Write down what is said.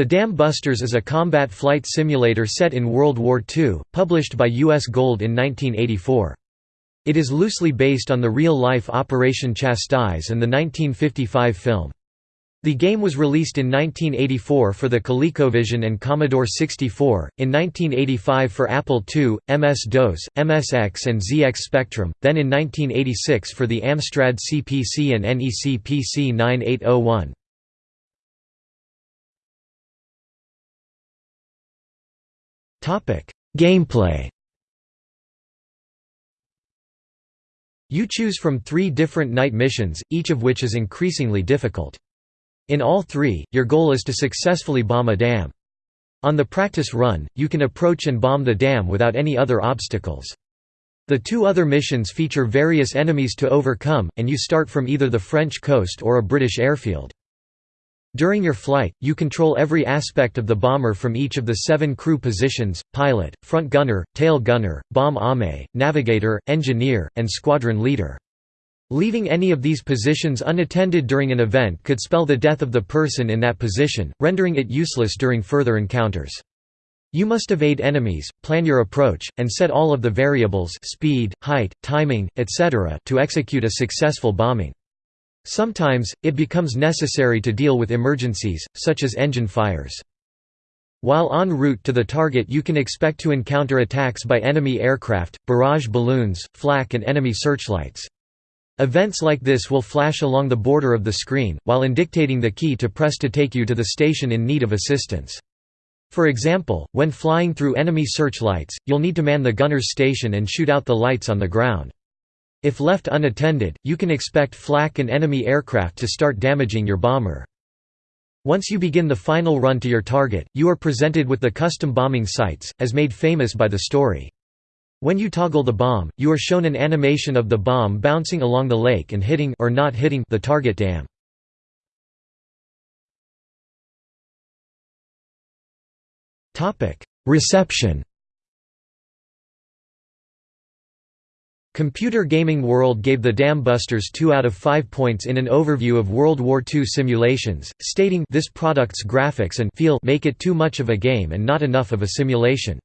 The Dam Busters is a combat flight simulator set in World War II, published by U.S. Gold in 1984. It is loosely based on the real-life Operation Chastise and the 1955 film. The game was released in 1984 for the ColecoVision and Commodore 64, in 1985 for Apple II, MS-DOS, MSX and ZX Spectrum, then in 1986 for the Amstrad CPC and NEC PC 9801. Gameplay You choose from three different night missions, each of which is increasingly difficult. In all three, your goal is to successfully bomb a dam. On the practice run, you can approach and bomb the dam without any other obstacles. The two other missions feature various enemies to overcome, and you start from either the French coast or a British airfield. During your flight, you control every aspect of the bomber from each of the seven crew positions, pilot, front gunner, tail gunner, bomb aimer, navigator, engineer, and squadron leader. Leaving any of these positions unattended during an event could spell the death of the person in that position, rendering it useless during further encounters. You must evade enemies, plan your approach, and set all of the variables speed, height, timing, etc. to execute a successful bombing. Sometimes, it becomes necessary to deal with emergencies, such as engine fires. While en route to the target you can expect to encounter attacks by enemy aircraft, barrage balloons, flak and enemy searchlights. Events like this will flash along the border of the screen, while indicating the key to press to take you to the station in need of assistance. For example, when flying through enemy searchlights, you'll need to man the gunner's station and shoot out the lights on the ground. If left unattended, you can expect flak and enemy aircraft to start damaging your bomber. Once you begin the final run to your target, you are presented with the custom bombing sights, as made famous by the story. When you toggle the bomb, you are shown an animation of the bomb bouncing along the lake and hitting or not hitting the target dam. Reception. Computer Gaming World gave the Dam Busters 2 out of 5 points in an overview of World War II simulations, stating this product's graphics and feel make it too much of a game and not enough of a simulation.